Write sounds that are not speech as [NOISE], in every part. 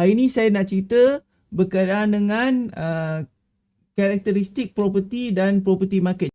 Hari ni saya nak cerita berkaitan dengan uh, karakteristik property dan property market.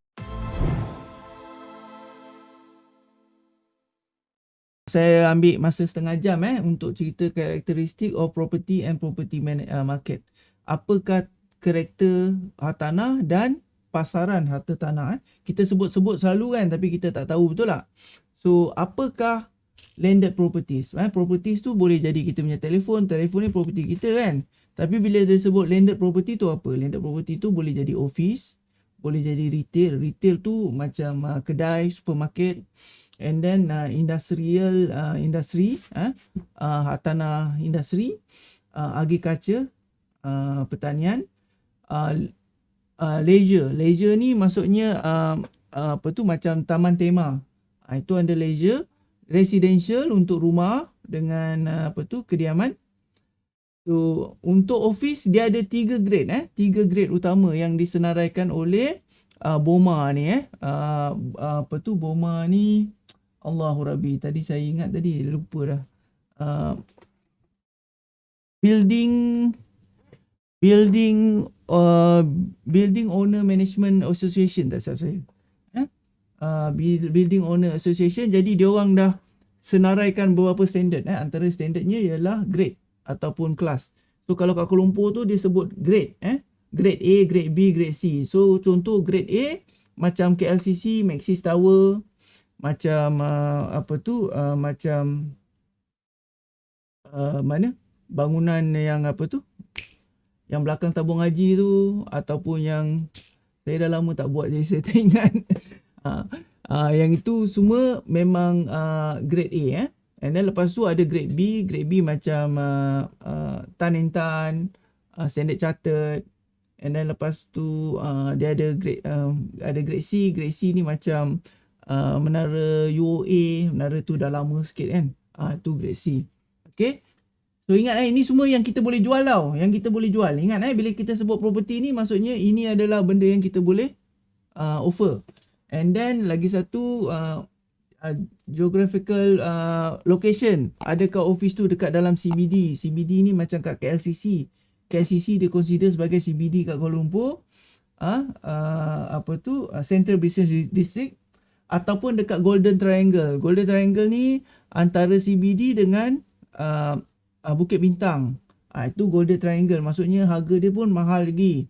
Saya ambil masa setengah jam eh untuk cerita karakteristik of property and property uh, market. Apakah karakter hartanah dan pasaran harta tanah eh. Kita sebut-sebut selalu kan tapi kita tak tahu betul tak? So apakah landed properties. Eh, properties tu boleh jadi kita punya telefon, telefon ni property kita kan. Tapi bila dia sebut landed property tu apa? Landed property tu boleh jadi office, boleh jadi retail. Retail tu macam uh, kedai, supermarket and then uh, industrial uh, industry, eh, uh, tanah industri, uh, agriculture, uh, pertanian, uh, uh, leisure. Leisure ni maksudnya uh, uh, apa tu macam taman tema. Uh, itu under leisure residential untuk rumah dengan uh, apa tu kediaman. So untuk office dia ada tiga grade eh, tiga grade utama yang disenaraikan oleh uh, BOMA ni eh. Uh, apa tu BOMA ni Allahu Rabbi tadi saya ingat tadi lupa dah. Uh, building building uh, building owner management association tak salah saya uh, building owner association jadi dia orang dah senaraikan beberapa standard eh. Antara standardnya ialah grade ataupun kelas. So kalau kat Kuala Lumpur tu dia sebut grade eh. Grade A grade B grade C. So contoh grade A macam KLCC Maxis Tower macam uh, apa tu uh, macam uh, mana? Bangunan yang apa tu? Yang belakang tabung haji tu ataupun yang saya dah lama tak buat jadi [LAUGHS] saya tak ingat uh, yang itu semua memang uh, grade A eh. And then lepas tu ada grade B, grade B macam uh, uh, tan and tan, uh, standard chartered. And then lepas tu uh, dia ada grade uh, ada grade C, grade C ni macam uh, menara UOA, menara tu dah lama sikit kan. Ah uh, tu grade C. Okay. So ingat eh ini semua yang kita boleh jual tau, yang kita boleh jual. Ingat eh bila kita sebut property ni maksudnya ini adalah benda yang kita boleh uh, offer. And then lagi satu uh, uh, geographical uh, location. Adakah office tu dekat dalam CBD? CBD ni macam kat KLCC. KLCC dia consider sebagai CBD kat Kuala Lumpur. Uh, uh, apa tu? Uh, Central Business District ataupun dekat Golden Triangle. Golden Triangle ni antara CBD dengan uh, uh, Bukit Bintang. Uh, itu Golden Triangle. Maksudnya harga dia pun mahal lagi.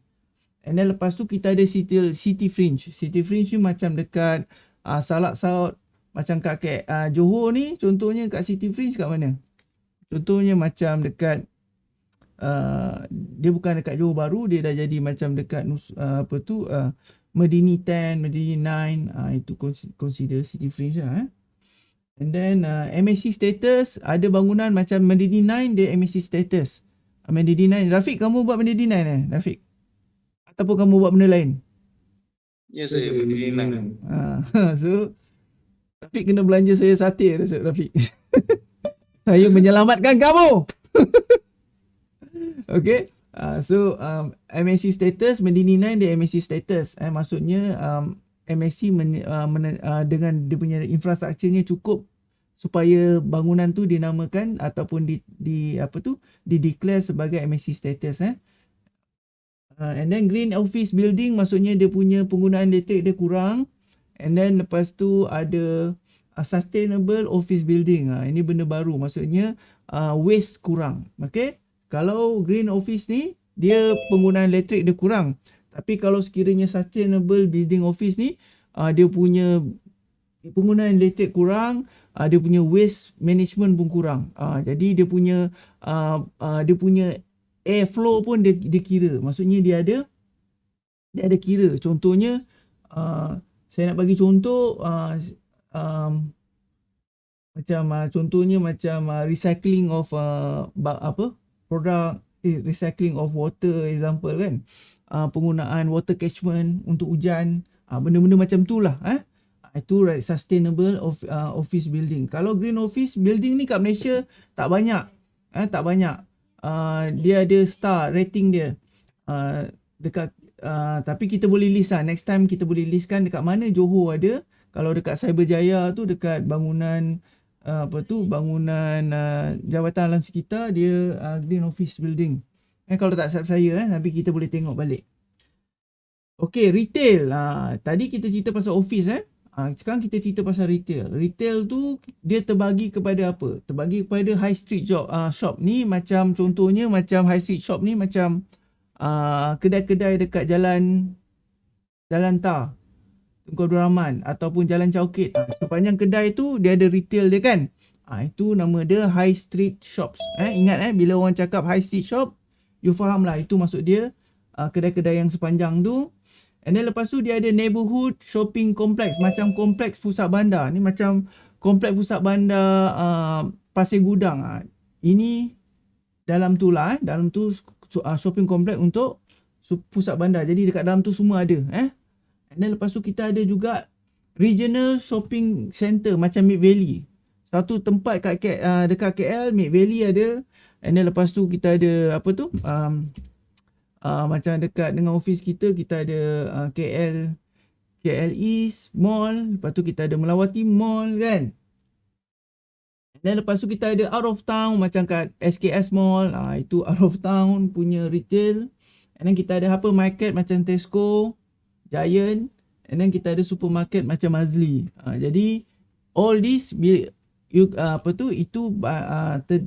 And then lepas tu kita ada city, city fringe. City fringe ni macam dekat uh, Salak South. Macam kat uh, Johor ni contohnya kat city fringe kat mana? Contohnya macam dekat uh, dia bukan dekat Johor Baru. Dia dah jadi macam dekat uh, apa tu uh, Medini 10, Medini 9. Uh, itu consider city fringe lah. Eh? And then uh, MSC status ada bangunan macam Medini 9 dia MSC status. Medini 9. Rafiq kamu buat Medini 9 eh? Rafiq ataupun kamu buat benda lain? Ya, saya berdiri lain. Ha, [LAUGHS] so, Rafiq kena belanja saya sate, Rafiq. [LAUGHS] saya menyelamatkan kamu. [LAUGHS] okay. Uh, so, um, MSC status, Medini 9 dia MSC status. Eh, maksudnya, um, MSC men, uh, men, uh, dengan dia punya infrastrukturnya cukup supaya bangunan tu dinamakan ataupun di, di apa tu di declare sebagai MSC status eh Uh, and then green office building maksudnya dia punya penggunaan elektrik dia kurang. And then lepas tu ada uh, sustainable office building. Uh, ini benda baru maksudnya uh, waste kurang. Okay. Kalau green office ni dia penggunaan elektrik dia kurang. Tapi kalau sekiranya sustainable building office ni uh, dia punya penggunaan elektrik kurang. Uh, dia punya waste management pun kurang. Uh, jadi dia punya uh, uh, dia punya airflow pun dia, dia kira. Maksudnya dia ada dia ada kira. Contohnya uh, saya nak bagi contoh uh, um, macam uh, contohnya macam uh, recycling of uh, apa produk eh, recycling of water example kan. Uh, penggunaan water catchment untuk hujan. Uh, benda-benda macam tu lah eh. Itu right sustainable of uh, office building. Kalau green office building ni kat Malaysia tak banyak. Eh tak banyak uh, dia ada star rating dia uh, dekat uh, tapi kita boleh list lah next time kita boleh listkan dekat mana Johor ada kalau dekat Cyberjaya tu dekat bangunan uh, apa tu bangunan uh, jawatan alam sekitar dia uh, green office building. Eh kalau tak silap saya eh tapi kita boleh tengok balik. Okey, retail. Uh, tadi kita cerita pasal office eh. Uh, sekarang kita cerita pasal retail. Retail tu dia terbagi kepada apa? Terbagi kepada high street job uh, shop ni macam contohnya macam high street shop ni macam uh, kedai-kedai dekat jalan jalan tar Tunku Abdul Rahman ataupun Jalan Caukit. Ha, sepanjang kedai tu dia ada retail dia kan. Ha, itu nama dia high street shops. Eh, ingat eh bila orang cakap high street shop, you faham lah itu maksud dia uh, kedai-kedai yang sepanjang tu. And then lepas tu dia ada neighborhood shopping complex macam kompleks pusat bandar. Ni macam kompleks pusat bandar uh, Pasir Gudang. Ha. Ini dalam tu lah eh. Dalam tu uh, shopping complex untuk pusat bandar. Jadi dekat dalam tu semua ada eh. And then lepas tu kita ada juga regional shopping center macam Mid Valley. Satu tempat kat uh, dekat KL, Mid Valley ada. And then lepas tu kita ada apa tu? Um, uh, macam dekat dengan office kita, kita ada uh, KL KL East Mall. Lepas tu kita ada Melawati Mall kan. Then lepas tu kita ada out of town macam kat SKS Mall. Uh, itu out of town punya retail. And then kita ada apa market macam Tesco. Giant and then kita ada supermarket macam Mazli. Uh, jadi all this bila you uh, apa tu itu uh, ter,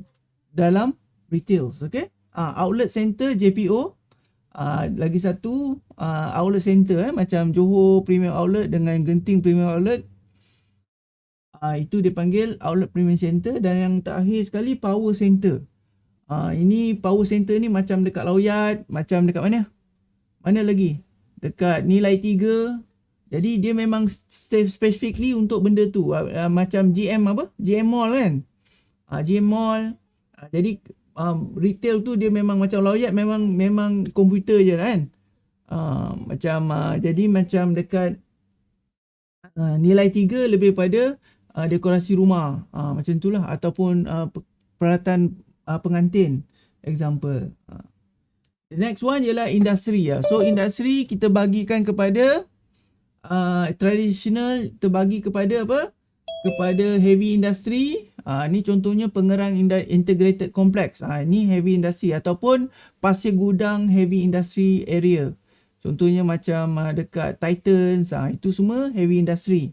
dalam retail, okay? Uh, outlet center JPO uh, lagi satu uh, outlet center eh macam Johor Premium Outlet dengan Genting Premium Outlet. Uh, itu dipanggil outlet premium center dan yang terakhir sekali power center. Uh, ini power center ni macam dekat Lawyat, macam dekat mana? Mana lagi? dekat nilai 3 jadi dia memang specifically untuk benda tu uh, macam GM apa GM Mall kan uh, GM Mall uh, jadi um, retail tu dia memang macam loyat memang memang komputer je kan uh, macam uh, jadi macam dekat uh, nilai 3 lebih pada uh, dekorasi rumah uh, macam itulah ataupun uh, peralatan uh, pengantin example uh. The next one ialah industri ya. So industri kita bagikan kepada uh, traditional terbagi kepada apa? Kepada heavy industry. Uh, ni contohnya pengerang integrated complex. Uh, ni heavy industry ataupun pasir gudang heavy industry area. Contohnya macam uh, dekat Titans uh, itu semua heavy industry.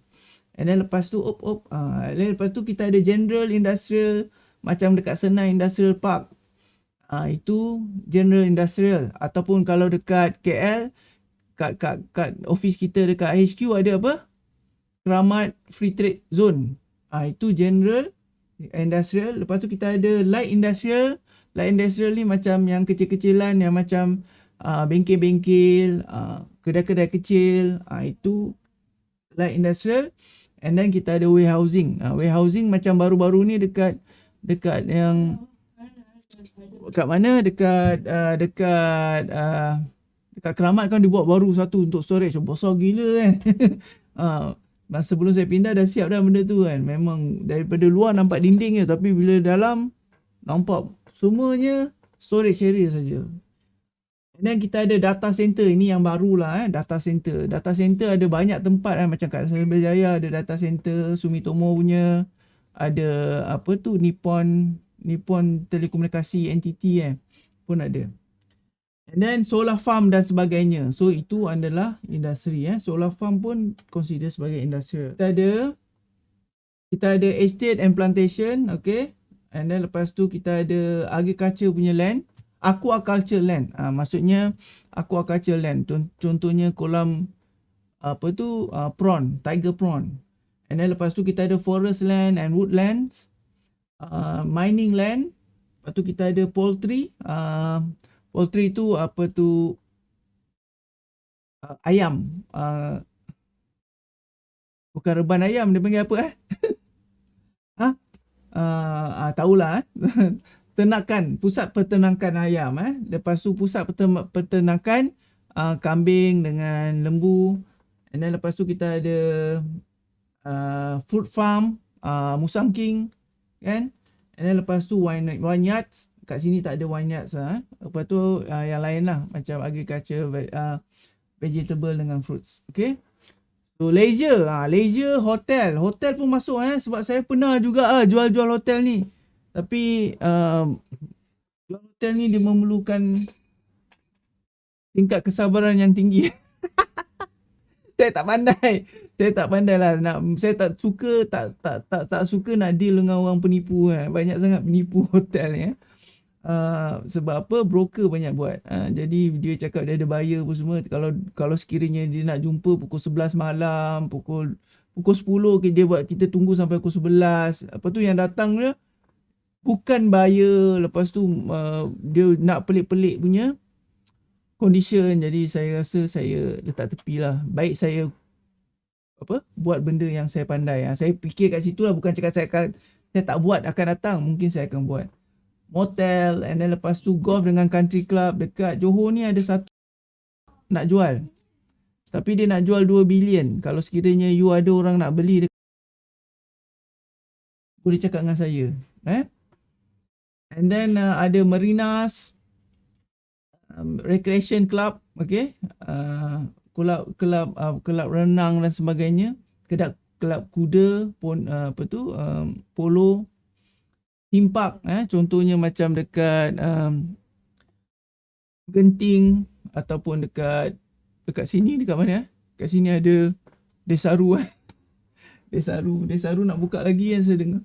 And then lepas tu op op uh, lepas tu kita ada general industrial macam dekat Senai Industrial Park Ha, itu general industrial ataupun kalau dekat KL kat kat kat office kita dekat HQ ada apa? Keramat Free Trade Zone. Ha, itu general industrial. Lepas tu kita ada light industrial. Light industrial ni macam yang kecil-kecilan yang macam uh, bengkel-bengkel, uh, kedai-kedai kecil. Uh, itu light industrial. And then kita ada warehousing. Uh, warehousing macam baru-baru ni dekat dekat yang Dekat mana? Dekat uh, dekat uh, dekat Keramat kan dibuat baru satu untuk storage. Besar gila kan. uh, [LAUGHS] masa sebelum saya pindah dah siap dah benda tu kan. Memang daripada luar nampak dinding je tapi bila dalam nampak semuanya storage area saja. Dan kita ada data center ini yang barulah eh data center. Data center ada banyak tempat eh macam kat Berjaya ada data center Sumitomo punya ada apa tu Nippon Nippon Telekomunikasi NTT eh pun ada. And then solar farm dan sebagainya. So itu adalah industri eh. Solar farm pun consider sebagai industri. Kita ada kita ada estate and plantation, okay. And then lepas tu kita ada agriculture punya land, aquaculture land. Uh, maksudnya aquaculture land. Contohnya kolam apa tu uh, prawn, tiger prawn. And then lepas tu kita ada forest land and woodlands uh, mining land lepas tu kita ada poultry uh, poultry tu apa tu uh, ayam uh, bukan reban ayam dia panggil apa eh? [LAUGHS] Ha? Uh, uh, tahulah eh? [LAUGHS] Ternakan pusat peternakan ayam eh? Lepas tu pusat peternakan uh, kambing dengan lembu. And then lepas tu kita ada uh, fruit farm uh, musang king kan? And then lepas tu wine vineyards kat sini tak ada vineyards lah eh. lepas tu uh, yang lain lah macam agriculture uh, vegetable dengan fruits okay So leisure, ha, leisure hotel. Hotel pun masuk eh sebab saya pernah juga ah jual-jual hotel ni. Tapi um, jual hotel ni dia memerlukan tingkat kesabaran yang tinggi. [LAUGHS] saya tak pandai. Saya tak pandai lah nak saya tak suka tak tak tak tak suka nak deal dengan orang penipu eh. Banyak sangat penipu [LAUGHS] hotel ni eh. Uh, sebab apa? Broker banyak buat. Uh, jadi dia cakap dia ada buyer pun semua. Kalau kalau sekiranya dia nak jumpa pukul 11 malam pukul pukul 10 dia buat kita tunggu sampai pukul 11 apa tu yang datang dia bukan buyer. Lepas tu uh, dia nak pelik-pelik punya condition. Jadi saya rasa saya letak tepi lah. Baik saya apa? Buat benda yang saya pandai. Ha. saya fikir kat situ lah. Bukan cakap saya akan saya tak buat akan datang. Mungkin saya akan buat motel and then lepas tu golf dengan country club dekat Johor ni ada satu nak jual. Tapi dia nak jual 2 bilion. Kalau sekiranya you ada orang nak beli dekat boleh cakap dengan saya. Eh? And then uh, ada marinas um, recreation club, okay? Uh, kelab kelab uh, kelab renang dan sebagainya. Kedap kelab kuda pun uh, apa tu? Um, polo park eh contohnya macam dekat um, Genting ataupun dekat dekat sini dekat mana eh? Dekat sini ada Desaru eh. [LAUGHS] Desaru Desaru nak buka lagi kan saya dengar.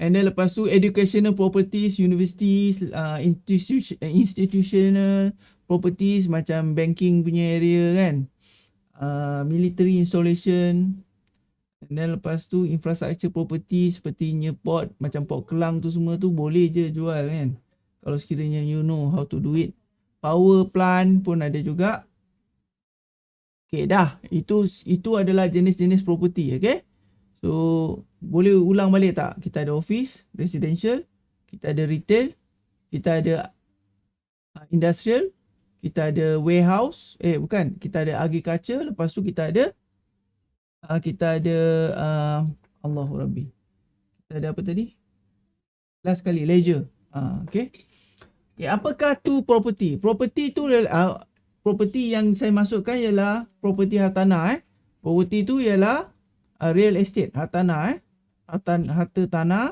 And then lepas tu educational properties, universities, uh, institution, institutional properties macam banking punya area kan. Uh, military installation, And then lepas tu infrastructure property sepertinya port macam port kelang tu semua tu boleh je jual kan. Kalau sekiranya you know how to do it. Power plant pun ada juga. Okay dah. Itu itu adalah jenis-jenis property okay. So boleh ulang balik tak? Kita ada office, residential, kita ada retail, kita ada uh, industrial, kita ada warehouse, eh bukan, kita ada agriculture, lepas tu kita ada uh, kita ada uh, Allahu Rabbi. Kita ada apa tadi? Last kali leisure. Uh, okay. okay. Apakah tu property? Property tu uh, property yang saya masukkan ialah property hartanah eh. Property tu ialah uh, real estate hartanah eh. Harta, harta tanah.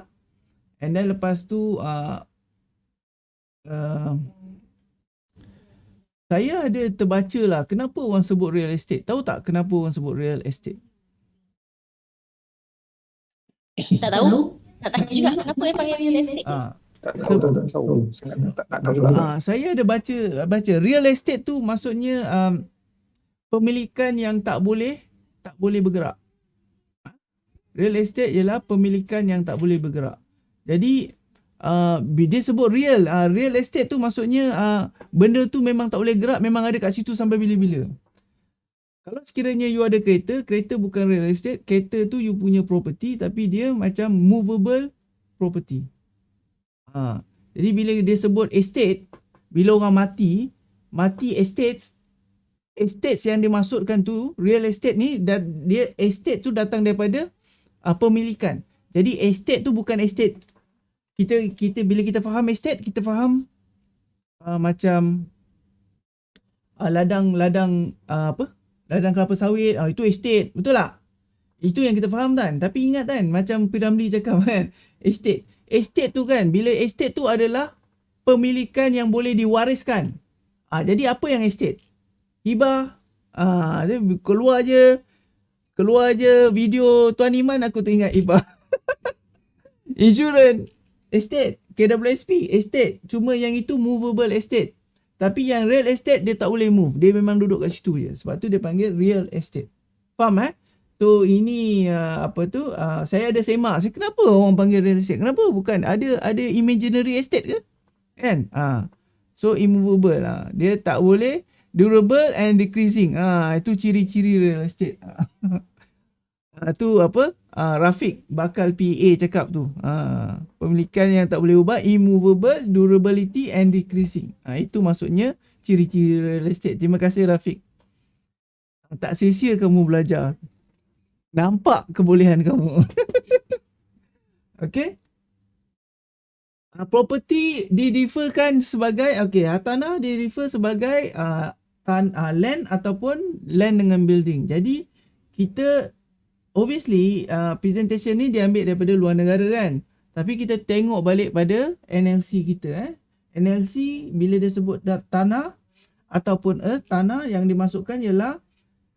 And then lepas tu uh, uh, saya ada terbaca lah kenapa orang sebut real estate. Tahu tak kenapa orang sebut real estate? [COUGHS] Tak tahu. Nak tanya juga kenapa dia panggil real estate. Ah. Tak tahu, tak tahu. Sangat tak, tak tahu lah. Ah, saya ada baca baca real estate tu maksudnya um, pemilikan yang tak boleh tak boleh bergerak. Real estate ialah pemilikan yang tak boleh bergerak. Jadi uh, dia sebut real, uh, real estate tu maksudnya uh, benda tu memang tak boleh gerak, memang ada kat situ sampai bila-bila. Kalau sekiranya you ada kereta, kereta bukan real estate, kereta tu you punya property tapi dia macam movable property. Ha. Jadi bila dia sebut estate, bila orang mati, mati estates, estates yang dimaksudkan tu, real estate ni, dan dia estate tu datang daripada uh, pemilikan. Jadi estate tu bukan estate. Kita kita bila kita faham estate, kita faham uh, macam uh, ladang-ladang uh, apa? Ladang kelapa sawit, oh, itu estate. Betul tak? Itu yang kita faham kan? Tapi ingat kan, macam Piramli cakap [LAUGHS] kan, estate. Estate tu kan, bila estate tu adalah pemilikan yang boleh diwariskan. Ah, jadi apa yang estate? Hibah. Ah, keluar je, keluar je video Tuan Iman aku teringat hibah. [LAUGHS] Insurance, estate. KWSP, estate. Cuma yang itu movable estate. Tapi yang real estate dia tak boleh move. Dia memang duduk kat situ je. Sebab tu dia panggil real estate. Faham eh? So ini uh, apa tu? Uh, saya ada semak. Saya kenapa orang panggil real estate? Kenapa? Bukan ada ada imaginary estate ke? Kan? Uh. So immovable lah. Dia tak boleh durable and decreasing. Ah uh, itu ciri-ciri real estate. Uh, [LAUGHS] tu apa? Uh, Rafiq bakal PA cakap tu. Uh, pemilikan yang tak boleh ubah, immovable, durability and decreasing. Uh, itu maksudnya ciri-ciri real estate. Terima kasih Rafiq. Tak sia-sia kamu belajar. Nampak kebolehan kamu. [LAUGHS] okay. Uh, property didiferkan sebagai, okay, hartanah didifer sebagai uh, tan uh, land ataupun land dengan building. Jadi kita obviously uh, presentation ni diambil daripada luar negara kan. Tapi kita tengok balik pada NLC kita eh. NLC bila dia sebut tanah ataupun earth, tanah yang dimasukkan ialah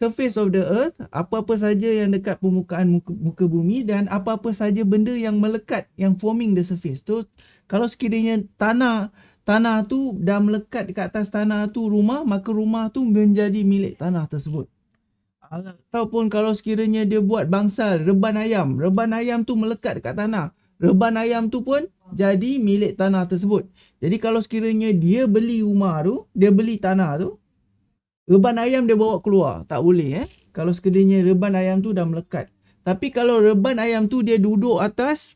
surface of the earth, apa-apa saja yang dekat permukaan muka, muka bumi dan apa-apa saja benda yang melekat yang forming the surface. Tu kalau sekiranya tanah tanah tu dah melekat dekat atas tanah tu rumah, maka rumah tu menjadi milik tanah tersebut. Ataupun kalau sekiranya dia buat bangsal reban ayam, reban ayam tu melekat dekat tanah. Reban ayam tu pun jadi milik tanah tersebut. Jadi kalau sekiranya dia beli rumah tu, dia beli tanah tu, reban ayam dia bawa keluar, tak boleh eh. Kalau sekiranya reban ayam tu dah melekat. Tapi kalau reban ayam tu dia duduk atas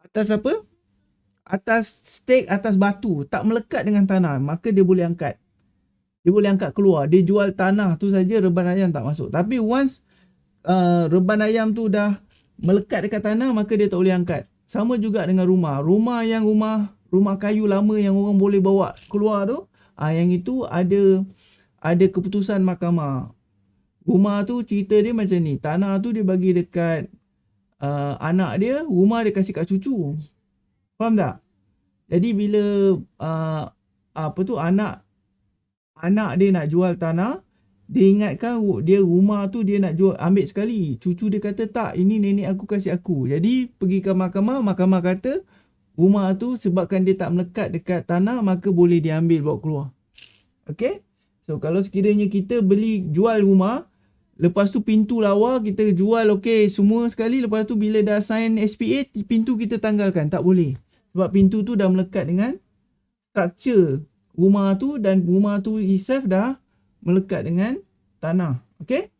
atas apa? Atas stake atas batu, tak melekat dengan tanah, maka dia boleh angkat. Dia boleh angkat keluar. Dia jual tanah tu saja reban ayam tak masuk. Tapi once uh, reban ayam tu dah melekat dekat tanah maka dia tak boleh angkat. Sama juga dengan rumah. Rumah yang rumah rumah kayu lama yang orang boleh bawa keluar tu, ah yang itu ada ada keputusan mahkamah. Rumah tu cerita dia macam ni. Tanah tu dia bagi dekat uh, anak dia, rumah dia kasih kat cucu. Faham tak? Jadi bila uh, apa tu anak anak dia nak jual tanah, dia ingatkan dia rumah tu dia nak jual ambil sekali. Cucu dia kata tak, ini nenek aku kasih aku. Jadi pergi ke mahkamah, mahkamah kata rumah tu sebabkan dia tak melekat dekat tanah maka boleh diambil bawa keluar. Okay? So kalau sekiranya kita beli jual rumah, lepas tu pintu lawa kita jual okey semua sekali lepas tu bila dah sign SPA pintu kita tanggalkan tak boleh. Sebab pintu tu dah melekat dengan structure rumah tu dan rumah tu itself dah melekat dengan tanah. Okey?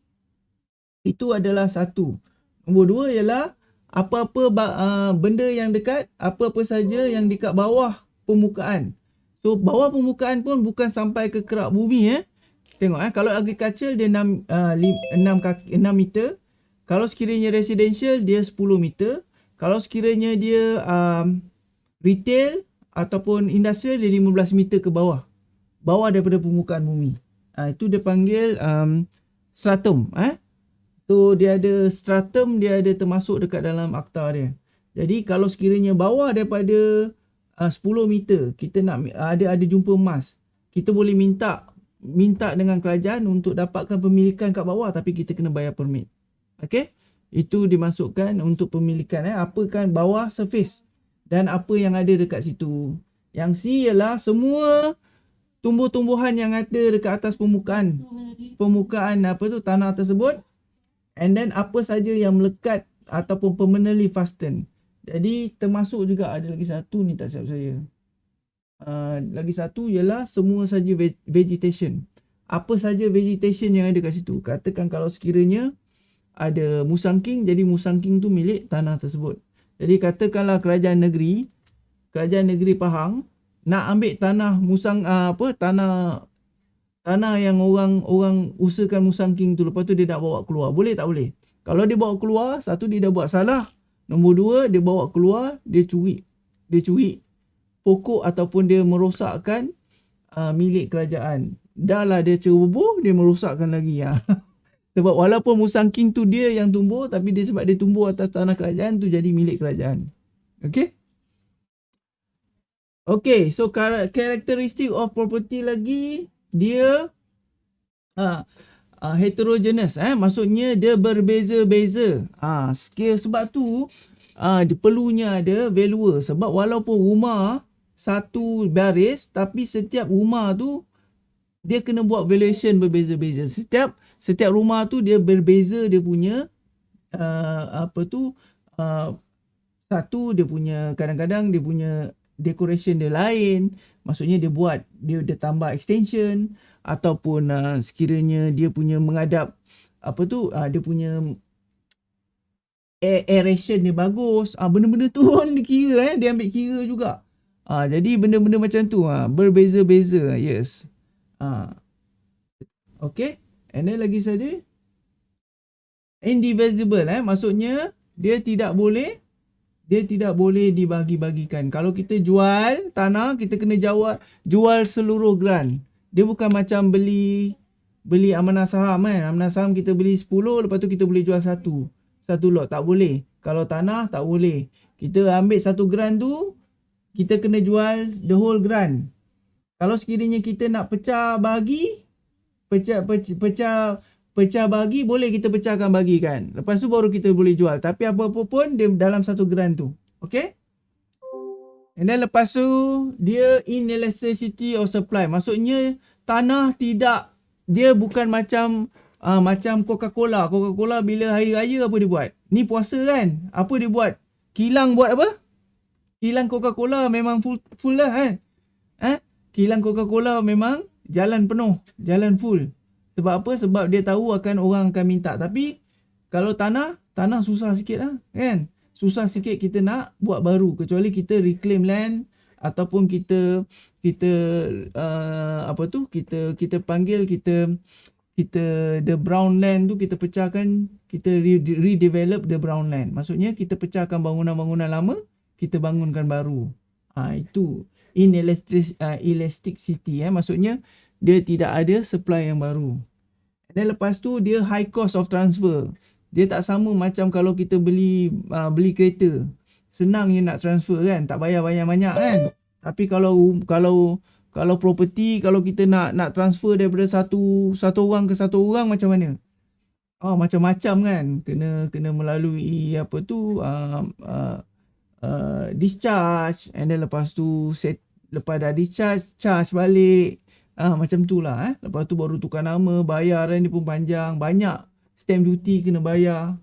Itu adalah satu. Nombor dua ialah apa-apa uh, benda yang dekat, apa-apa saja yang dekat bawah permukaan. So bawah permukaan pun bukan sampai ke kerak bumi eh. Tengok eh kalau agriculture dia 6 uh, 6 kaki 6 meter. Kalau sekiranya residential dia 10 meter. Kalau sekiranya dia um, retail ataupun industrial dia 15 meter ke bawah. Bawah daripada permukaan bumi. Ha, itu dia panggil um, stratum. Eh? So dia ada stratum dia ada termasuk dekat dalam akta dia. Jadi kalau sekiranya bawah daripada uh, 10 meter kita nak ada ada jumpa emas. Kita boleh minta minta dengan kerajaan untuk dapatkan pemilikan kat bawah tapi kita kena bayar permit. Okey? Itu dimasukkan untuk pemilikan eh apa kan bawah surface dan apa yang ada dekat situ. Yang C ialah semua tumbuh-tumbuhan yang ada dekat atas permukaan permukaan apa tu tanah tersebut and then apa saja yang melekat ataupun permanently fasten. Jadi termasuk juga ada lagi satu ni tak siap saya. Uh, lagi satu ialah semua saja vegetation. Apa saja vegetation yang ada kat situ. Katakan kalau sekiranya ada musangking jadi musangking tu milik tanah tersebut. Jadi katakanlah kerajaan negeri, kerajaan negeri Pahang nak ambil tanah musang uh, apa tanah tanah yang orang orang usahakan musang king tu lepas tu dia nak bawa keluar. Boleh tak boleh? Kalau dia bawa keluar, satu dia dah buat salah. Nombor dua, dia bawa keluar, dia curi. Dia curi pokok ataupun dia merosakkan uh, milik kerajaan. Dah lah dia ceroboh, dia merosakkan lagi. Ya. [LAUGHS] Sebab walaupun musang king tu dia yang tumbuh, tapi dia sebab dia tumbuh atas tanah kerajaan tu jadi milik kerajaan. Okay? Okay, so characteristic of property lagi, dia uh, uh, heterogeneous. Eh? Maksudnya dia berbeza-beza. Uh, scale sebab tu, uh, dia perlunya ada valuer. Sebab walaupun rumah satu baris, tapi setiap rumah tu, dia kena buat valuation berbeza-beza. Setiap setiap rumah tu dia berbeza dia punya uh, apa tu uh, satu dia punya kadang-kadang dia punya decoration dia lain. Maksudnya dia buat dia dia tambah extension ataupun uh, sekiranya dia punya menghadap apa tu uh, dia punya aeration dia bagus. Ah uh, benda-benda tu [LAUGHS] pun dikira eh dia ambil kira juga. Ah uh, jadi benda-benda macam tu ah uh, berbeza-beza yes. Ah uh. okey and then lagi saja indivisible eh maksudnya dia tidak boleh dia tidak boleh dibagi-bagikan. Kalau kita jual tanah, kita kena jual jual seluruh grant. Dia bukan macam beli beli amanah saham kan. Amanah saham kita beli 10 lepas tu kita boleh jual satu. Satu lot tak boleh. Kalau tanah tak boleh. Kita ambil satu grant tu kita kena jual the whole grant. Kalau sekiranya kita nak pecah bagi pecah pecah pecah, pecah bagi boleh kita pecahkan bagi kan. Lepas tu baru kita boleh jual. Tapi apa-apa pun dia dalam satu grant tu. Okay? And then lepas tu dia inelasticity of supply. Maksudnya tanah tidak dia bukan macam uh, macam Coca-Cola. Coca-Cola bila hari raya apa dia buat? Ni puasa kan? Apa dia buat? Kilang buat apa? Kilang Coca-Cola memang full full lah kan? Eh? Kilang Coca-Cola memang jalan penuh, jalan full. Sebab apa? Sebab dia tahu akan orang akan minta. Tapi kalau tanah, tanah susah sikit lah kan? Susah sikit kita nak buat baru. Kecuali kita reclaim land ataupun kita kita uh, apa tu kita kita panggil kita kita the brown land tu kita pecahkan kita redevelop the brown land maksudnya kita pecahkan bangunan-bangunan lama kita bangunkan baru. Ha, itu inelastic uh, elasticity eh maksudnya dia tidak ada supply yang baru. Dan lepas tu dia high cost of transfer. Dia tak sama macam kalau kita beli uh, beli kereta. Senang je nak transfer kan, tak bayar banyak-banyak kan. Tapi kalau kalau kalau property kalau kita nak nak transfer daripada satu satu orang ke satu orang macam mana? Oh macam-macam kan. Kena kena melalui apa tu uh, uh, uh, discharge and then lepas tu set lepas dah discharge charge balik ah macam tu lah eh. Lepas tu baru tukar nama bayar ni pun panjang. Banyak stamp duty kena bayar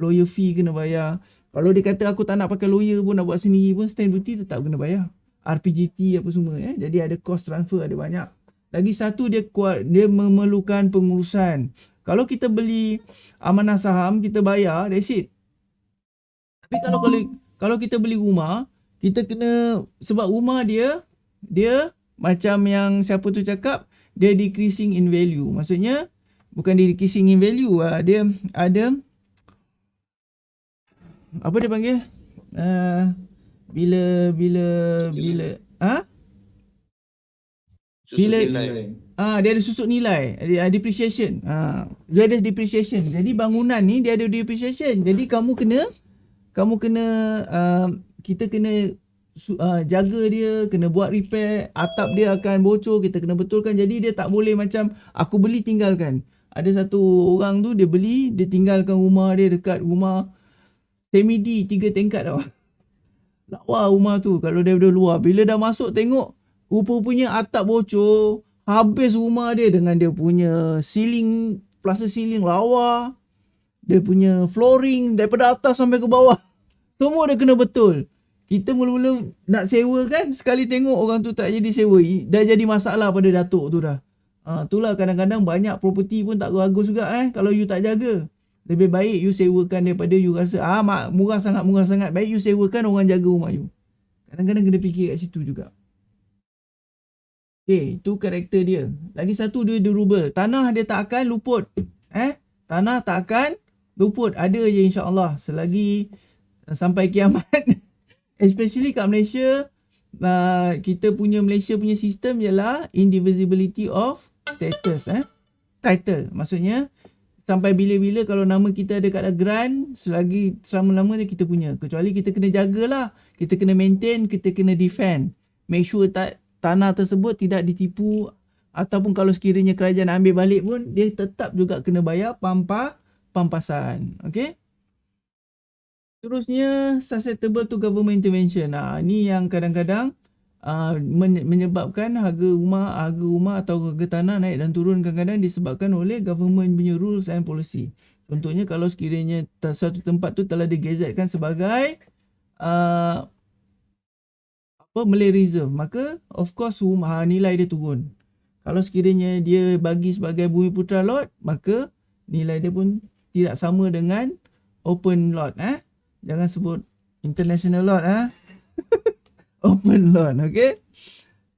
lawyer fee kena bayar. Kalau dia kata aku tak nak pakai lawyer pun nak buat sendiri pun stamp duty tetap kena bayar. RPGT apa semua eh. Jadi ada cost transfer ada banyak. Lagi satu dia kuat dia memerlukan pengurusan. Kalau kita beli amanah saham kita bayar that's it. Tapi kalau kalau kita beli rumah, kita kena sebab rumah dia dia macam yang siapa tu cakap dia decreasing in value. Maksudnya bukan decreasing in value ah dia ada apa dia panggil? Uh, bila bila bila ah ha? bila ah dia ada susut nilai ada depreciation ah dia ada depreciation jadi bangunan ni dia ada depreciation jadi kamu kena kamu kena uh, kita kena uh, jaga dia kena buat repair atap dia akan bocor kita kena betulkan jadi dia tak boleh macam aku beli tinggalkan ada satu orang tu dia beli dia tinggalkan rumah dia dekat rumah semi D tiga tingkat tau [LAUGHS] lawa rumah tu kalau daripada luar bila dah masuk tengok rupa-rupanya atap bocor habis rumah dia dengan dia punya ceiling plaster ceiling lawa dia punya flooring daripada atas sampai ke bawah. Semua dia kena betul. Kita mula-mula nak sewa kan, sekali tengok orang tu tak jadi sewa. Dah jadi masalah pada datuk tu dah. Ha, itulah kadang-kadang banyak property pun tak bagus juga eh kalau you tak jaga. Lebih baik you sewakan daripada you rasa ah mak, murah sangat murah sangat. Baik you sewakan orang jaga rumah you. Kadang-kadang kena fikir kat situ juga. Okay, itu karakter dia. Lagi satu dia durable. Tanah dia tak akan luput. Eh, tanah tak akan luput ada je insya-Allah selagi uh, sampai kiamat [LAUGHS] especially kat Malaysia uh, kita punya Malaysia punya sistem ialah indivisibility of status eh title maksudnya sampai bila-bila kalau nama kita ada kat grant selagi selama-lamanya kita punya kecuali kita kena jagalah kita kena maintain kita kena defend make sure tak tanah tersebut tidak ditipu ataupun kalau sekiranya kerajaan ambil balik pun dia tetap juga kena bayar pampa pampasan. Okay. Terusnya susceptible to government intervention. Nah, ini yang kadang-kadang uh, menyebabkan harga rumah, harga rumah atau harga tanah naik dan turun kadang-kadang disebabkan oleh government punya rules and policy. Contohnya kalau sekiranya satu tempat tu telah digazetkan sebagai uh, apa Malay Reserve, maka of course rumah nilai dia turun. Kalau sekiranya dia bagi sebagai bumi putra lot, maka nilai dia pun tidak sama dengan open lot eh. Jangan sebut international lot eh. [LAUGHS] open lot okey.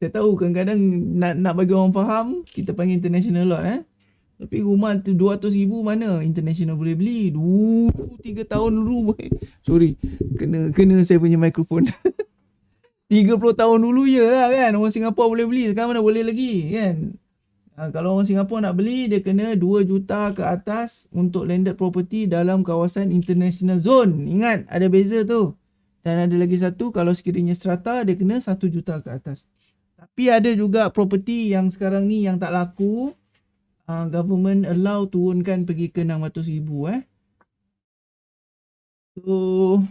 Saya tahu kadang-kadang nak nak bagi orang faham kita panggil international lot eh. Tapi rumah tu 200 ribu mana international boleh beli? 2 3 tahun dulu. Sorry. Kena kena saya punya mikrofon. [LAUGHS] 30 tahun dulu je lah kan Orang Singapura boleh beli Sekarang mana boleh lagi kan Uh, kalau orang Singapura nak beli, dia kena 2 juta ke atas untuk landed property dalam kawasan international zone. Ingat, ada beza tu. Dan ada lagi satu, kalau sekiranya strata, dia kena 1 juta ke atas. Tapi ada juga property yang sekarang ni yang tak laku. Uh, government allow turunkan pergi ke 600 ribu eh. So,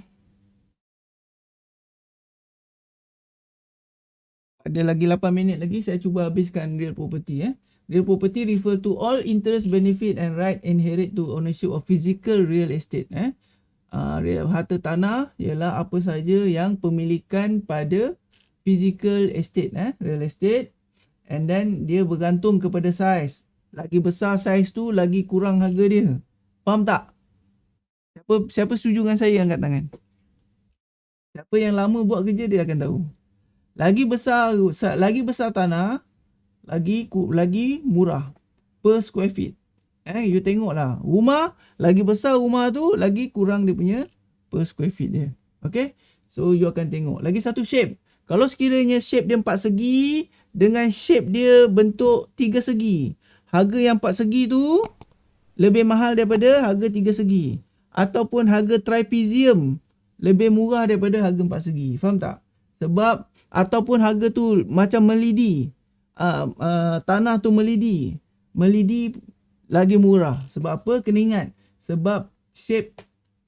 ada lagi 8 minit lagi saya cuba habiskan real property eh. Real property refer to all interest, benefit and right inherit to ownership of physical real estate. Eh. Uh, harta tanah ialah apa saja yang pemilikan pada physical estate, eh, real estate. And then dia bergantung kepada size. Lagi besar size tu, lagi kurang harga dia. Faham tak? Siapa siapa setuju dengan saya angkat tangan? Siapa yang lama buat kerja dia akan tahu. Lagi besar lagi besar tanah, lagi lagi murah per square feet. Eh, you tengoklah. Rumah lagi besar rumah tu lagi kurang dia punya per square feet dia. Okay. So you akan tengok. Lagi satu shape. Kalau sekiranya shape dia empat segi dengan shape dia bentuk tiga segi. Harga yang empat segi tu lebih mahal daripada harga tiga segi. Ataupun harga trapezium lebih murah daripada harga empat segi. Faham tak? Sebab ataupun harga tu macam melidi uh, uh, tanah tu melidi. Melidi lagi murah. Sebab apa? Kena ingat. Sebab shape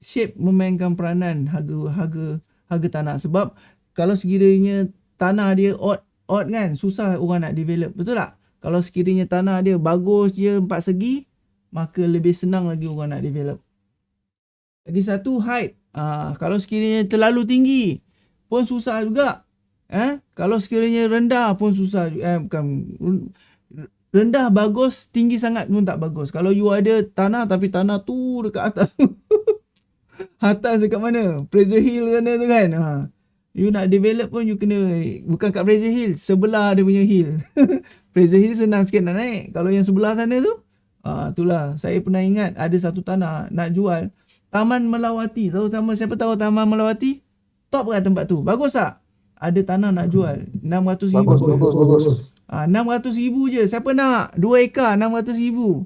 shape memainkan peranan harga harga harga tanah. Sebab kalau sekiranya tanah dia odd odd kan, susah orang nak develop. Betul tak? Kalau sekiranya tanah dia bagus je empat segi, maka lebih senang lagi orang nak develop. Lagi satu height. Uh, kalau sekiranya terlalu tinggi pun susah juga. Eh, kalau sekiranya rendah pun susah eh bukan rendah bagus, tinggi sangat pun tak bagus. Kalau you ada tanah tapi tanah tu dekat atas [LAUGHS] atas dekat mana? Fraser Hill sana tu kan. Ha. You nak develop pun you kena bukan kat Fraser Hill, sebelah dia punya hill. [LAUGHS] Fraser Hill senang sikit nak naik. Kalau yang sebelah sana tu, ah itulah. Saya pernah ingat ada satu tanah nak jual Taman Melawati. Tahu sama siapa tahu Taman Melawati? Top kan tempat tu? Bagus tak? Ada tanah nak jual. 600 ribu. Bagus bagus bagus. Ha, 600 ribu je. Siapa nak? 2 ekar 600 ribu.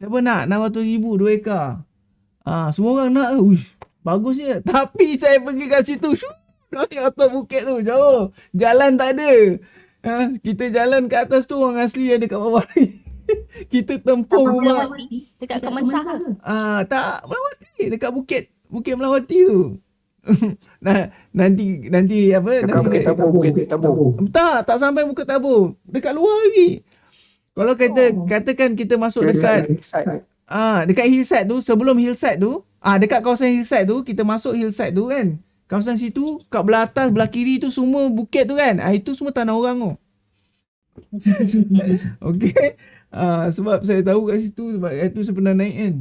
Siapa nak? 600 ribu 2 ekar. Ha, semua orang nak. Uish, bagus je. [LAUGHS] Tapi saya pergi kat situ dari atas bukit tu jauh. Jalan tak ada. Ha, kita jalan kat atas tu orang asli ada kat bawah [LAUGHS] kita tempuh rumah. dekat Kemansah ke? Ah, tak, Melawati. Dekat bukit, Bukit Melawati tu. [LAUGHS] nah, nanti nanti apa Dekat nanti Bukit Tabur, Bukit Tabur. tak tak sampai Bukit Tabur dekat luar lagi. Kalau kata oh. katakan kita masuk dekat Hillside. ah dekat hillside tu sebelum hillside tu ah dekat kawasan hillside tu kita masuk hillside tu kan. Kawasan situ kat belah atas belah kiri tu semua bukit tu kan. Ah itu semua tanah orang tu. [LAUGHS] Okey. Ah sebab saya tahu kat situ sebab itu saya pernah naik kan.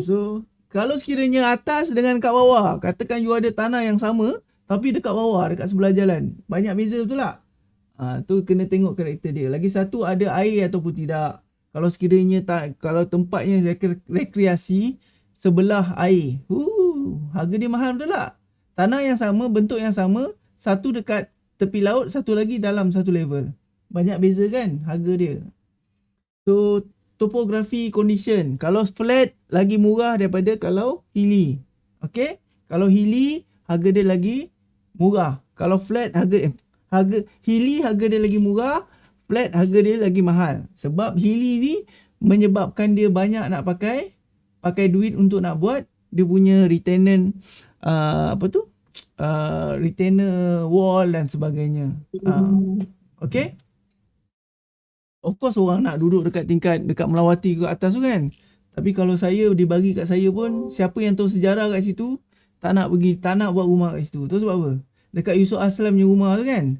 So kalau sekiranya atas dengan kat bawah, katakan you ada tanah yang sama tapi dekat bawah, dekat sebelah jalan. Banyak beza betul tak? Ha, tu kena tengok karakter dia. Lagi satu ada air ataupun tidak. Kalau sekiranya tak kalau tempatnya rekreasi sebelah air. Uh, harga dia mahal betul tak? Tanah yang sama, bentuk yang sama, satu dekat tepi laut, satu lagi dalam satu level. Banyak beza kan harga dia. So topography condition. Kalau flat lagi murah daripada kalau hilly. Okay. Kalau hilly harga dia lagi murah. Kalau flat harga eh, harga hilly harga dia lagi murah, flat harga dia lagi mahal. Sebab hilly ni menyebabkan dia banyak nak pakai pakai duit untuk nak buat dia punya retainer uh, apa tu? Uh, retainer wall dan sebagainya. Uh, okay. Of course orang nak duduk dekat tingkat dekat melawati ke atas tu kan. Tapi kalau saya dibagi kat saya pun siapa yang tahu sejarah kat situ tak nak pergi tak nak buat rumah kat situ. Tu sebab apa? Dekat Yusuf Aslam punya rumah tu kan.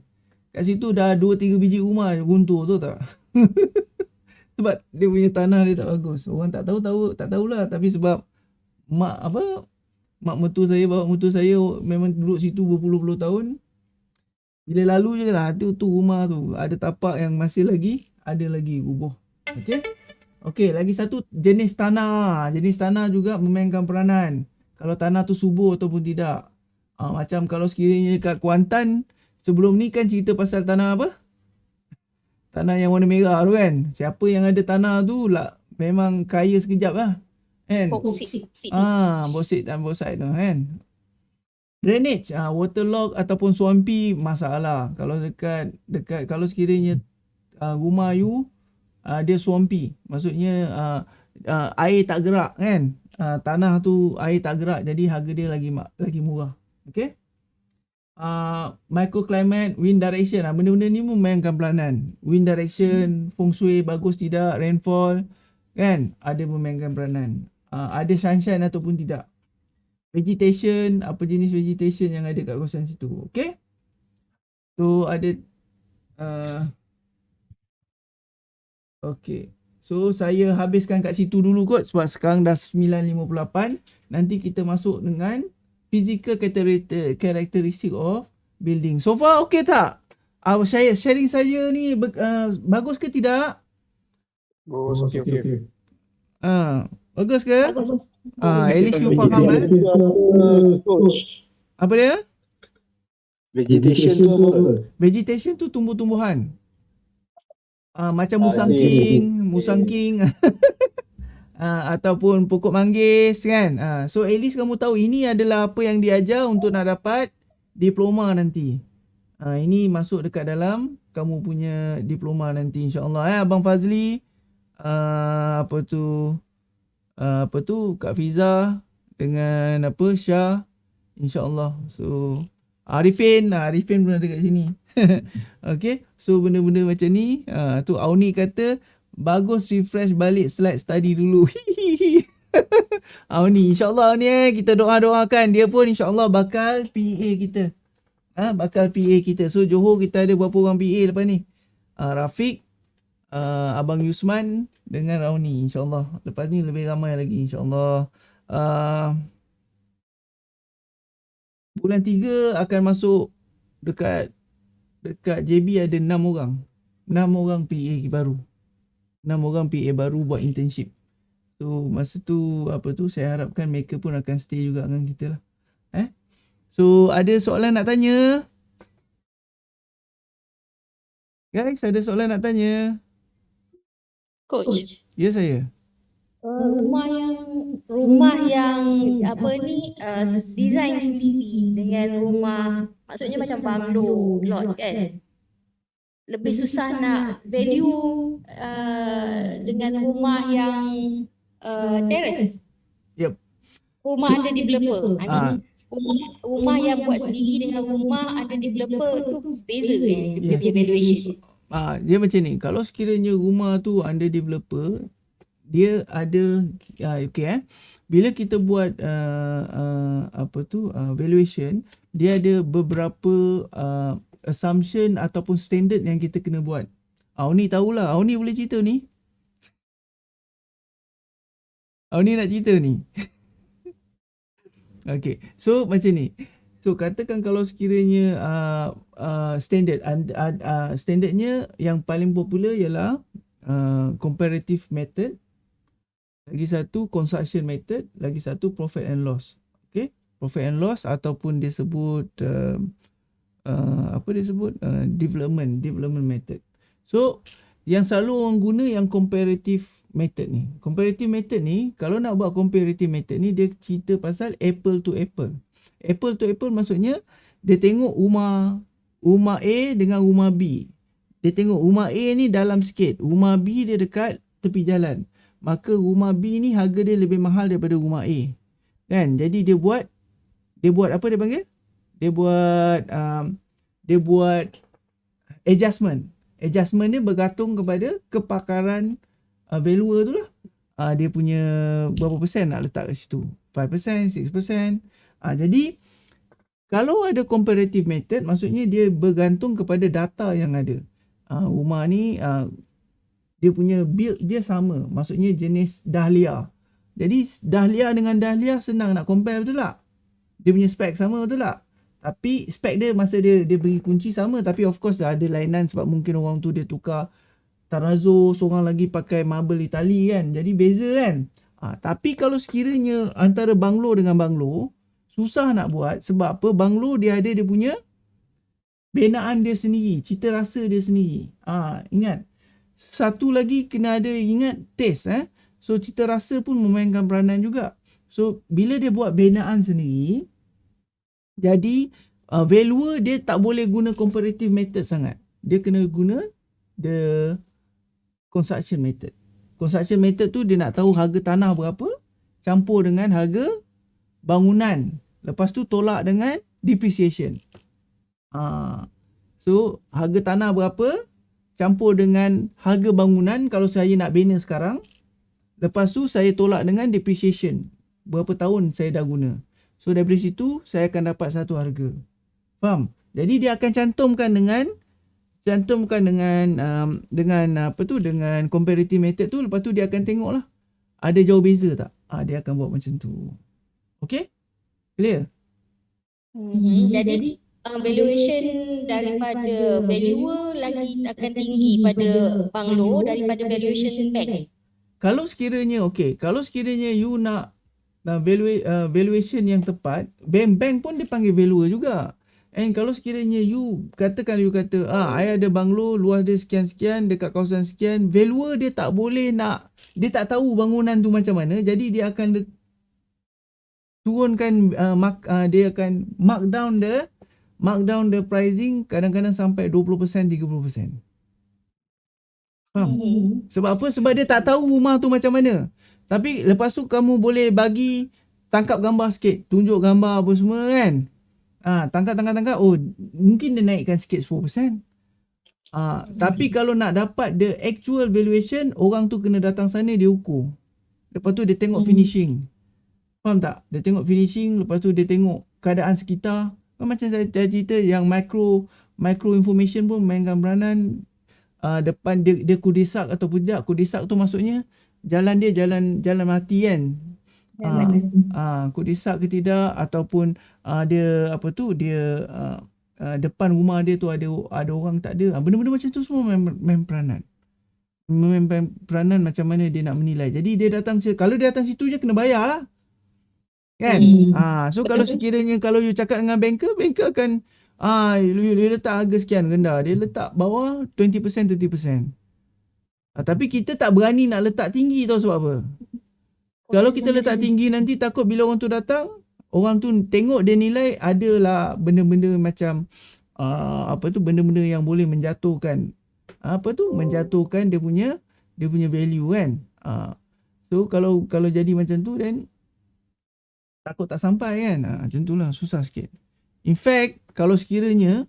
Kat situ dah 2 3 biji rumah runtuh tu tak. [LAUGHS] sebab dia punya tanah dia tak bagus. Orang tak tahu tahu tak tahulah tapi sebab mak apa mak mertua saya bawa mertua saya memang duduk situ berpuluh-puluh tahun. Bila lalu je lah tu, tu rumah tu ada tapak yang masih lagi ada lagi rubuh. Okey. Okey, lagi satu jenis tanah. Jenis tanah juga memainkan peranan. Kalau tanah tu subur ataupun tidak. Ha, macam kalau sekiranya dekat Kuantan, sebelum ni kan cerita pasal tanah apa? tanah yang warna merah tu kan. Siapa yang ada tanah tu lah memang kaya sekejap lah. Kan? Boksit. Boksit. Ah, dan bauxite tu kan. Drainage, ah, waterlog ataupun swampy masalah. Kalau dekat dekat kalau sekiranya ah, rumah you ah, dia swampy, maksudnya ah, ah, air tak gerak kan. Ah, tanah tu air tak gerak jadi harga dia lagi lagi murah. Okay? Uh, microclimate, wind direction. Ah, benda-benda ni pun mainkan peranan. Wind direction, feng shui bagus tidak, rainfall kan ada memainkan peranan. Uh, ada sunshine ataupun tidak. Vegetation, apa jenis vegetation yang ada kat kawasan situ. Okay? So ada uh, Okay. So saya habiskan kat situ dulu kot sebab sekarang dah 9.58. Nanti kita masuk dengan physical character- characteristic of building. So far okay tak? Uh, saya sharing saya ni uh, bagus ke tidak? Bagus, okey, okey. Ah, bagus ke? Bagus. Ah, at least you faham eh. Coach. Apa dia? Vegetation tu apa? Vegetation tu tumbuh-tumbuhan. Ah, macam Ah, musangking, okay. musangking. [LAUGHS] ah, ataupun pokok manggis kan. Ah, so at least kamu tahu ini adalah apa yang diajar untuk nak dapat diploma nanti. Ah, ini masuk dekat dalam kamu punya diploma nanti insya-Allah eh Abang Fazli. Ah, apa tu? Ah, apa tu Kak Fiza dengan apa Syah insya-Allah. So Arifin, Arifin pun ada kat sini. [LAUGHS] okay, so benda-benda macam ni, ah, tu Auni kata bagus refresh balik slide study dulu. [LAUGHS] Auni, insyaAllah ni eh, kita doa-doakan dia pun insyaAllah bakal PA kita. Ah, bakal PA kita. So Johor kita ada berapa orang PA lepas ni? Ah, Rafiq, ah, Abang Yusman dengan Auni insyaAllah. Lepas ni lebih ramai lagi insyaAllah. Ah, bulan 3 akan masuk dekat dekat JB ada 6 orang. 6 orang PA baru. 6 orang PA baru buat internship. So masa tu apa tu saya harapkan mereka pun akan stay juga dengan kita lah. Eh? So ada soalan nak tanya? Guys, ada soalan nak tanya? Coach. Ya saya. Uh, rumah yang rumah yang apa ni uh, design sendiri dengan rumah maksudnya macam bungalow lot kan lebih susah nak value uh, dengan rumah yang uh, terrace Yup. rumah under developer I mean Ah. rumah, rumah yang buat sendiri dengan rumah under developer tu beza kan dia Yeah. punya valuation Ah, dia macam ni. Kalau sekiranya rumah tu under developer, dia ada uh, okay eh. Bila kita buat uh, uh, apa tu uh, valuation, dia ada beberapa uh, assumption ataupun standard yang kita kena buat. Auni tahulah. Auni boleh cerita ni. Auni nak cerita ni. [LAUGHS] okay. So macam ni. So katakan kalau sekiranya uh, uh, standard uh, uh, standardnya yang paling popular ialah uh, comparative method lagi satu construction method lagi satu profit and loss. Okay profit and loss ataupun dia sebut uh, uh, apa dia sebut? Uh, development development method. So yang selalu orang guna yang comparative method ni. Comparative method ni kalau nak buat comparative method ni dia cerita pasal apple to apple. Apple to apple maksudnya dia tengok rumah rumah A dengan rumah B. Dia tengok rumah A ni dalam sikit, rumah B dia dekat tepi jalan. Maka rumah B ni harga dia lebih mahal daripada rumah A. Kan? Jadi dia buat dia buat apa dia panggil? Dia buat um, dia buat adjustment. Adjustment dia bergantung kepada kepakaran uh, valuer tu lah. Uh, dia punya berapa persen nak letak kat situ. 5%, 6%. Uh, jadi kalau ada comparative method maksudnya dia bergantung kepada data yang ada. Uh, rumah ni uh, dia punya build dia sama. Maksudnya jenis dahlia. Jadi dahlia dengan dahlia senang nak compare betul tak? Dia punya spek sama betul tak? Tapi spek dia masa dia dia beri kunci sama tapi of course dah ada lainan sebab mungkin orang tu dia tukar tarazzo, seorang lagi pakai marble Itali kan. Jadi beza kan? Ha, tapi kalau sekiranya antara banglo dengan banglo susah nak buat sebab apa banglo dia ada dia punya benaan dia sendiri, cita rasa dia sendiri. Ah, ingat. Satu lagi kena ada ingat taste eh. So cita rasa pun memainkan peranan juga. So bila dia buat benaan sendiri, jadi uh, valuer dia tak boleh guna comparative method sangat. Dia kena guna the construction method. Construction method tu dia nak tahu harga tanah berapa, campur dengan harga bangunan. Lepas tu tolak dengan depreciation. Ha. So harga tanah berapa, campur dengan harga bangunan kalau saya nak bina sekarang. Lepas tu saya tolak dengan depreciation. Berapa tahun saya dah guna. So dari situ saya akan dapat satu harga. Faham? Jadi dia akan cantumkan dengan cantumkan dengan um, dengan apa tu dengan comparative method tu lepas tu dia akan tengoklah ada jauh beza tak? Ah dia akan buat macam tu. Okay? Clear? Mhm. Jadi uh, valuation daripada valuer lagi akan tinggi pada banglo daripada valuation bank. Kalau sekiranya okay, kalau sekiranya you nak uh, valua, uh, valuation yang tepat, bank-bank pun dia panggil valuer juga. And kalau sekiranya you katakan you kata ah I ada banglo luas dia sekian-sekian dekat kawasan sekian, valuer dia tak boleh nak dia tak tahu bangunan tu macam mana, jadi dia akan turunkan uh, mark, uh, dia akan mark down the mark down the pricing kadang-kadang sampai 20% 30%. Faham? Mhm. Sebab apa? Sebab dia tak tahu rumah tu macam mana. Tapi lepas tu kamu boleh bagi tangkap gambar sikit, tunjuk gambar apa semua kan. Ah, tangkap tangkap tangkap oh mungkin dia naikkan sikit 10%. Ah, tapi kalau nak dapat the actual valuation, orang tu kena datang sana dia ukur. Lepas tu dia tengok Mhm. finishing. Faham tak? Dia tengok finishing, lepas tu dia tengok keadaan sekitar. Macam saya saya cerita yang micro micro information pun mainkan peranan uh, depan dia dia kudesak ataupun tidak. Kudesak tu maksudnya jalan dia jalan jalan mati kan. Ah, ah kudesak ke tidak ataupun ah, dia apa tu dia ah, ah, depan rumah dia tu ada ada orang tak ada. Benda-benda macam tu semua main, main peranan. Main main peranan macam mana dia nak menilai. Jadi dia datang kalau dia datang situ je kena bayar lah. Kan? Hmm. Ah, so kalau sekiranya kalau you cakap dengan banker, banker akan ah you, you letak harga sekian rendah, dia letak bawah 20% 30%. Ah, tapi kita tak berani nak letak tinggi tau sebab apa? Kalau kita letak tinggi nanti takut bila orang tu datang, orang tu tengok dia nilai adalah benda-benda macam uh, apa tu benda-benda yang boleh menjatuhkan apa tu menjatuhkan dia punya dia punya value kan. Uh, so kalau kalau jadi macam tu then takut tak sampai kan. Uh, macam itulah susah sikit. In fact kalau sekiranya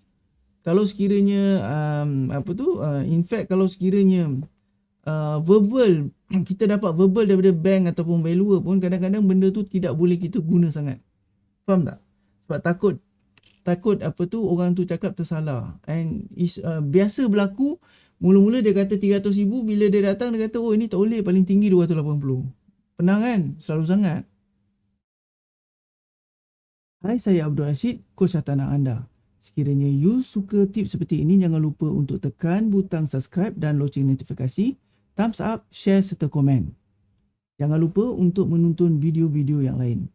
kalau sekiranya um, apa tu uh, in fact kalau sekiranya uh, verbal [CLEARS THROAT] kita dapat verbal daripada bank ataupun valuer pun kadang-kadang benda tu tidak boleh kita guna sangat. Faham tak? Sebab takut takut apa tu orang tu cakap tersalah. And is uh, biasa berlaku mula-mula dia kata 300,000 bila dia datang dia kata oh ini tak boleh paling tinggi 280. Penang kan? Selalu sangat. Hai saya Abdul Rashid, coach tanah anda. Sekiranya you suka tips seperti ini jangan lupa untuk tekan butang subscribe dan loceng notifikasi thumbs up, share serta komen. Jangan lupa untuk menonton video-video yang lain.